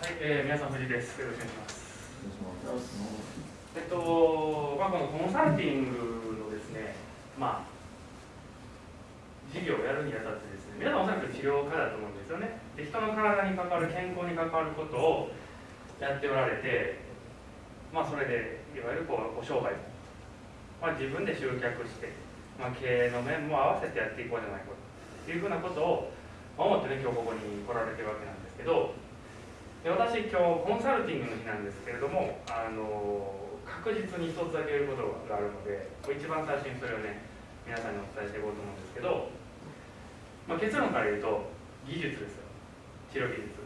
はい、えー、皆さん、藤井です。よろしくお願いします。えっと、まあ、このコンサルティングのですね、まあ、事業をやるにあたってですね、皆さんおそらく治療家だと思うんですよね。で、人の体に関わる、健康に関わることをやっておられて、まあ、それで、いわゆるこう、ご商売も、まあ、自分で集客して、まあ、経営の面も合わせてやっていこうじゃないかというふうなことを思ってね、今日ここに来られてるわけなんですけど、で私今日コンサルティングの日なんですけれどもあの確実に一つだけ言うことがあるので一番最初にそれをね皆さんにお伝えしていこうと思うんですけど、まあ、結論から言うと技術ですよ。治療技術。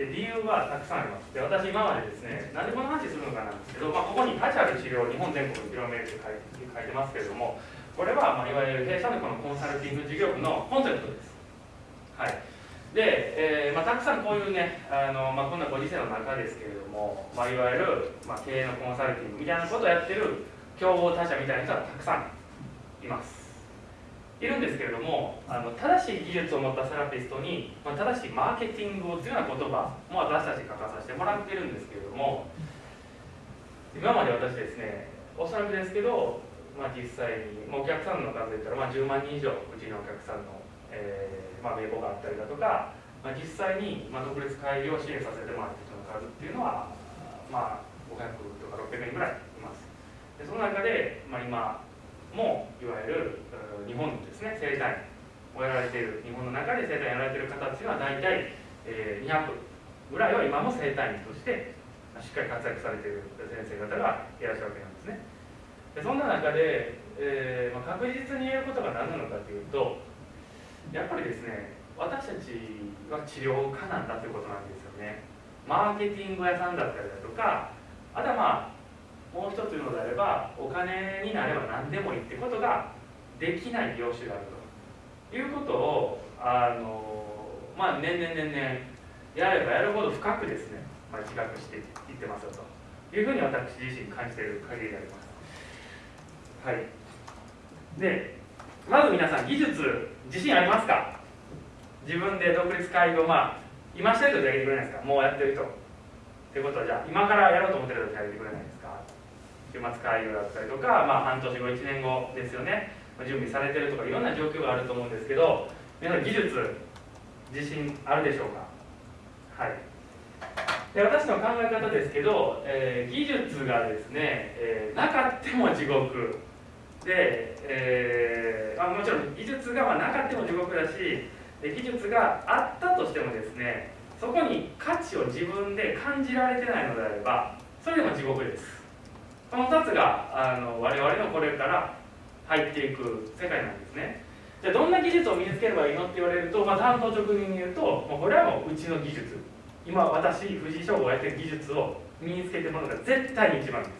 で理由はたくさんあります。で私今までですねなんでこの話するのかなんですけど、まあ、ここに価値ある治療を日本全国に広めるって書い書いてますけれどもこれは、まあ、いわゆる弊社のこのコンサルティング事業部のコンセプトです。はい。で、えーまあ、たくさんこういうねあの、まあ、こんなご時世の中ですけれども、まあ、いわゆる、まあ、経営のコンサルティングみたいなことをやってる競合他社みたいな人はたくさんいます。いるんですけれどもあの正しい技術を持ったセラピストに、まあ、正しいマーケティングをというような言葉も私たち書かさせてもらってるんですけれども今まで私ですねおそらくですけど、まあ、実際にもうお客さんの数で言ったら、まあ、10万人以上うちのお客さんの、えーまあ、名簿があったりだとか、まあ、実際に、まあ、独立会議を支援させてもらった人の数っていうのは、まあ、500とか600人ぐらいいます。でその中で、まあ、今もいわゆる日本のですね生態をやられている日本の中で生態をやられている方っていうのは大体、えー、200ぐらいは今も生態院としてしっかり活躍されている先生方がいらっしゃるわけなんですね。でそんな中で、えーまあ、確実に言えることが何なのかというとやっぱりですね私たちは治療家なんだということなんですよね。マーケティング屋さんだったりだとかあとはまあもう一つ言うのであればお金になれば何でもいいってことができない業種であると。いうことをあのまあ年々年々やればやるほど深くですね、まあ、自覚していってますよと。いうふうに私自身感じている限りであります。はい。でまず皆さん技術自信ありますか？自分で独立会議をまあ今してるとじゃあげてくれないですか？もうやってる人。ということはじゃあ今からやろうと思ってる人やってくれないですか？週末会議だったりとか、まあ、半年後1年後ですよね。準備されてるとかいろんな状況があると思うんですけど皆さん技術自信あるでしょうか？はい。で私の考え方ですけど、えー、技術がですね、えー、なかっても地獄。で、えーまあ、もちろん技術がまなかっても地獄だしで技術があったとしてもですねそこに価値を自分で感じられてないのであればそれでも地獄です。この2つがあの我々のこれから入っていく世界なんですね。じゃあどんな技術を身につければいいのって言われると、まあ、担当直入に言うともうこれはもううちの技術。今私藤井翔吾がやってる技術を身につけてもらうのが絶対に一番です。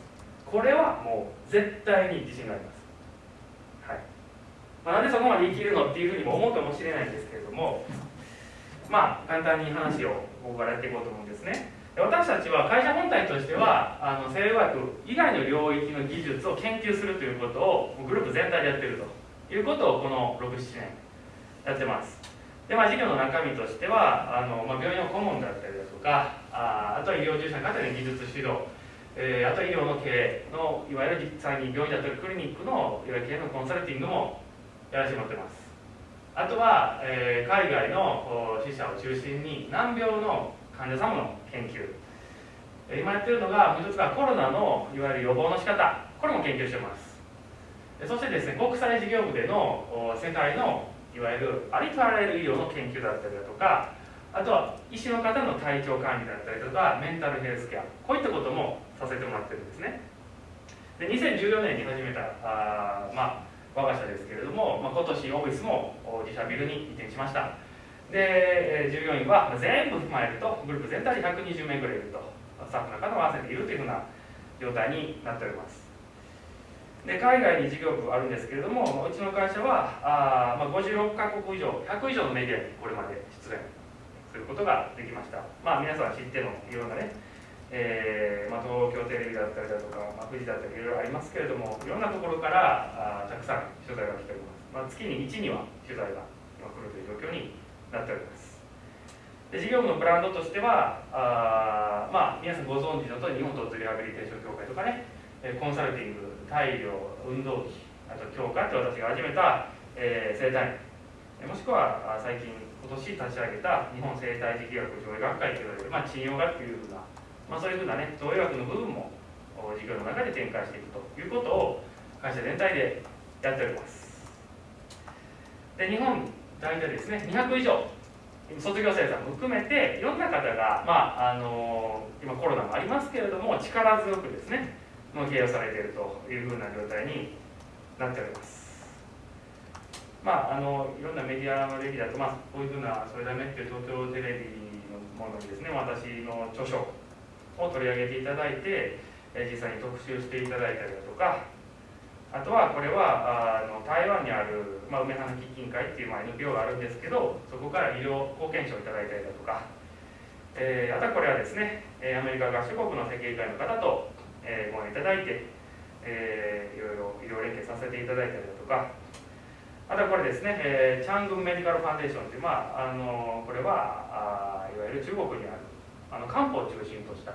これはもう絶対に自信があります、まあ、なんでそこまで生きるのっていうふうにも思うかもしれないんですけれどもまあ簡単に話をここからやっていこうと思うんですね。私たちは会社本体としてはあの西洋学以外の領域の技術を研究するということをグループ全体でやってると。いうことをこの67年やってます。で、まあ、事業の中身としてはあの、まあ、病院の顧問だったりだとかああとは医療従事者の方に技術指導、えー、あと医療の経営のいわゆる実際に病院だったりクリニックのいわゆる経営のコンサルティングもやらせてもらってます。あとは、えー、海外の死者を中心に難病の患者様の研究。今やってるのがもう一つがコロナのいわゆる予防の仕方。これも研究してます。そしてですね国際事業部での世界のいわゆるありとあらゆる医療の研究だったりだとかあとは医師の方の体調管理だったりとかメンタルヘルスケア。こういったこともさせてもらってるんですね。で2014年に始めたあ、まあ、我が社ですけれども、まあ、今年オフィスも自社ビルに移転しました。で従業員は全部含まれるとグループ全体で120名ぐらいいるとスタッフの方も合わせているというふうな状態になっております。で海外に事業部あるんですけれどもうちの会社はあ、まあ、56カ国以上100以上のメディアにこれまで出演することができました。まあ皆さん知ってのいろんなね、えーまあ、東京テレビだったりだとか、まあ、富士だったりいろいろありますけれどもいろんなところからあたくさん取材が来ております、まあ、月に1には取材が今来るという状況になっております。で事業部のブランドとしてはあまあ皆さんご存知のとおり日本鳥取リハビリテーション協会とかねコンサルティング大量運動器あと強化って私が始めた、えー、生態もしくは最近今年立ち上げた日本生態磁気学上映学会といわれる、まあ、賃用学というふうな、まあ、そういうふうなね造営学の部分も事業の中で展開していくということを会社全体でやっております。で日本大体ですね200以上卒業生さんも含めていろんな方が、まあ、あの今コロナもありますけれども力強くですねもう経営されているというふうな状態になっております。まあ、あのいろんなメディアの歴だと、まあ、こういうふうな「それだめ」っていう東京テレビのものにですね私の著書を取り上げていただいて実際に特集していただいたりだとかあとはこれはあの台湾にある、まあ、梅花基金会っていう、まあ、NPO があるんですけどそこから医療貢献賞をいただいたりだとか、えー、あとはこれはですねアメリカ合衆国の設計会の方と、えー、ご縁いただいて、えー、いろいろ医療連携させていただいたりだとかあとはこれですね、えー、チャングンメディカルファンデーションという、まあ、あのこれはあいわゆる中国にあるあの漢方を中心とした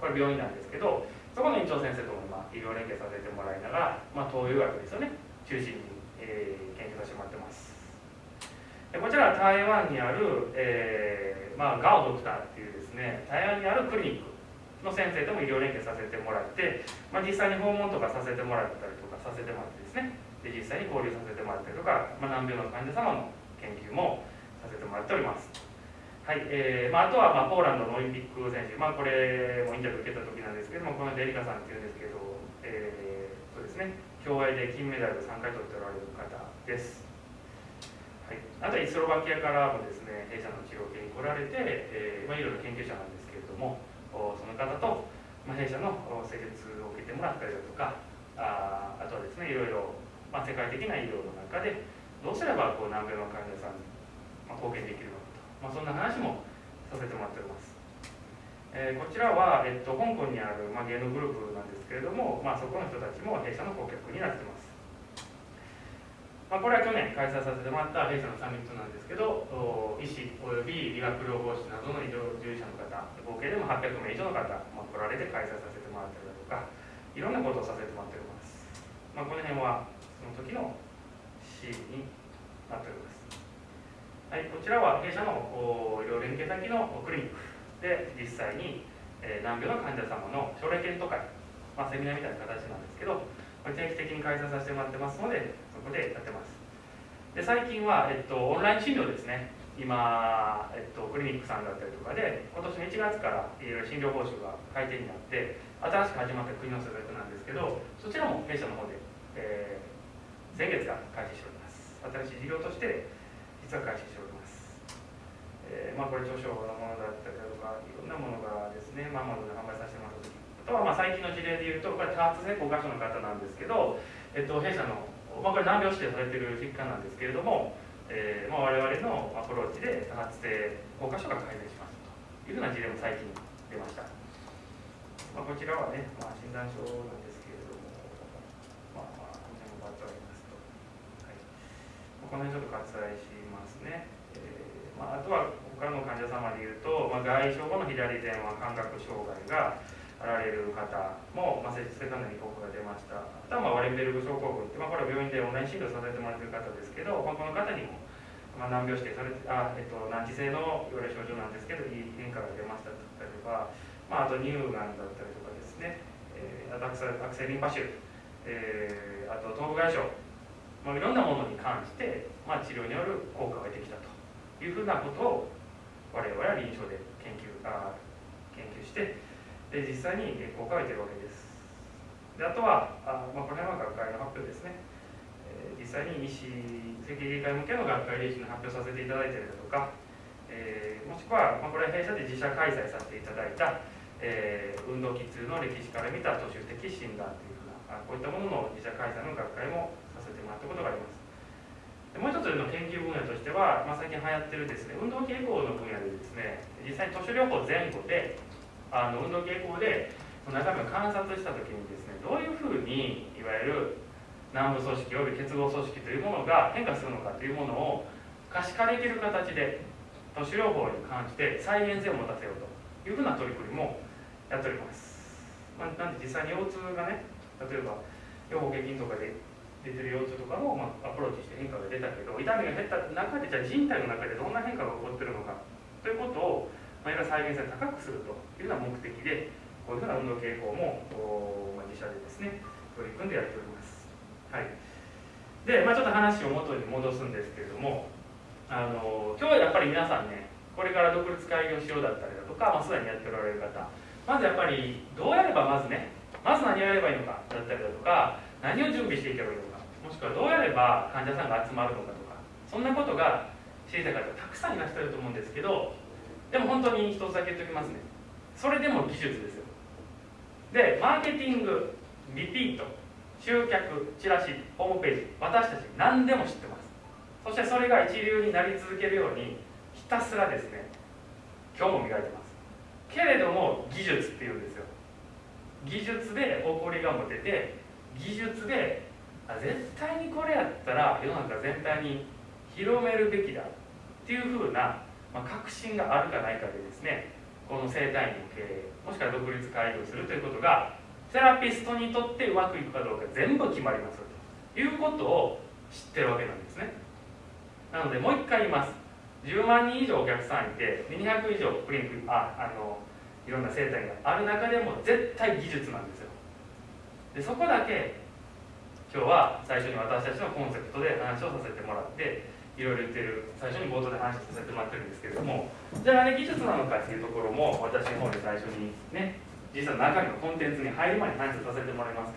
これ病院なんですけどそこの院長先生とも今医療連携させてもらいながら、まあ、東洋学ですよね。中心に、えー、研究させてもらってます。でこちらは台湾にある、えーまあ、ガオドクターっていうですね台湾にあるクリニックの先生とも医療連携させてもらって、まあ、実際に訪問とかさせてもらったりとかさせてもらってですね。で実際に交流させてもらったりとか、まあ、難病の患者様の研究もさせてもらっております。はいえーまあ、あとは、まあ、ポーランドのオリンピック選手、まあ、これもインタビュー受けた時なんですけどもこのデリカさんっていうんですけど、えー、そうですね競泳で金メダル3回取っておられる方です、はい、あとはイスロバキアからもですね弊社の治療系に来られて、えーまあ、いろいろ研究者なんですけれどもその方と、まあ、弊社の施術を受けてもらったりだとかああとはですねいろいろ、まあ、世界的な医療の中でどうすればこう難病の患者さんに、まあ、貢献できるのかまあ、そんな話もさせてもらっております。えー、こちらは、えっと、香港にある、まあ、芸能グループなんですけれども、まあ、そこの人たちも弊社の顧客になってます。まあ、これは去年開催させてもらった弊社のサミットなんですけど、医師および理学療法士などの医療従事者の方、合計でも800名以上の方、まあ、来られて開催させてもらったりだとか、いろんなことをさせてもらっております。まあ、この辺はその時の C になっております。はい、こちらは弊社の医療連携先のクリニック。で実際に、え、難病の患者様の症例検討会、まあ、セミナーみたいな形なんですけど定期的に開催させてもらってますのでそこでやってます。で最近は、えっと、オンライン診療ですね。今、えっと、クリニックさんだったりとかで今年の1月からいろいろ診療報酬が改定になって新しく始まった国の施策なんですけどそちらも弊社の方で、えー、先月が開始しております。新しい事業として実は開始しております。えー、まあ、これ著書のものだったりだとかいろんなものがですね、まあ、まで販売させてもらった時あとはまあ最近の事例でいうとこれ多発性硬化症の方なんですけど、えっと、弊社の、まあ、これ難病指定されている疾患なんですけれども、えーまあ、我々のアプローチで多発性硬化症が改善しますというふうな事例も最近出ました。まあ、こちらはね、まあ、診断書なんですけれども、まあ、まあ、この辺も割ってありますと。はい、この辺ちょっと割愛しますね。えー、まあ、あとは他の患者様でいうと、まあ、外傷後の左前腕感覚障害があられる方も、まあ、施術でかなり効果が出ました。あとは、まあ、ワレンベルグ症候群って、まあ、これは病院でオンライン診療させてもらってる方ですけど、まあ、この方にも、まあ、難病指定されて、あえっと、難治性のいわゆる症状なんですけど、いい変化が出ましただったりとか、まあ、あと乳がんだったりとかですね、えー、アクセリンパシュ、えー、あと頭部外傷、まあ、いろんなものに関して、まあ、治療による効果が出てきたというふうなことを我々は臨床で研究あ研究してで実際に効果が出てるわけです。であとはあ、まあ、この辺は学会の発表ですね、えー、実際に医師設計外科向けの学会で医師の発表させていただいたりだとか、えー、もしくは、まあ、これは弊社で自社開催させていただいた、えー、運動器痛の歴史から見た都市的診断というふうなこういったものの自社開催の学会もさせてもらったことがありますもう一つの研究分野としては、まあ、最近流行ってるですね運動傾向の分野でですね実際に都市療法前後であの運動傾向で中身を観察した時にですねどういうふうにいわゆる軟部組織および結合組織というものが変化するのかというものを可視化できる形で都市療法に関して再現性を持たせようというふうな取り組みもやっております、まあ、なんで実際に腰痛がね例えば腰保筋とかで出てる腰痛とかも、まあ、アプローチして変化が出たけど痛みが減った中でじゃあ人体の中でどんな変化が起こってるのかということを、まあ、いろ再現性を高くするというような目的でこういうふうな運動傾向も、まあ、自社でですね取り組んでやっております。はいで、まあ、ちょっと話を元に戻すんですけれどもあの今日はやっぱり皆さんねこれから独立開業しようだったりだとか、まあ、すでにやっておられる方まずやっぱりどうやればまずねまず何をやればいいのかだったりだとか何を準備していけばいいのかもしくはどうやれば患者さんが集まるのかとかそんなことが知りたい方たくさんいらっしゃると思うんですけどでも本当に一つだけ言っておきますね。それでも技術ですよ。でマーケティングリピート集客チラシホームページ私たち何でも知ってます。そしてそれが一流になり続けるようにひたすらですね今日も磨いてます。けれども技術っていうんですよ。技術で誇りが持てて技術で絶対にこれやったら世の中全体に広めるべきだっていうふうな、まあ、確信があるかないかでですねこの生体院の経営もしくは独立開業するということがセラピストにとってうまくいくかどうか全部決まりますということを知ってるわけなんですね。なのでもう一回言います。10万人以上お客さんいて200以上クリニックああのいろんな生態がある中でも絶対技術なんですよ。でそこだけ今日は最初に私たちのコンセプトで話をさせてもらっていろいろ言ってる最初に冒頭で話させてもらってるんですけれどもじゃああれ技術なのかっていうところも私の方で最初にね実は中身のコンテンツに入る前に話をさせてもらいますけ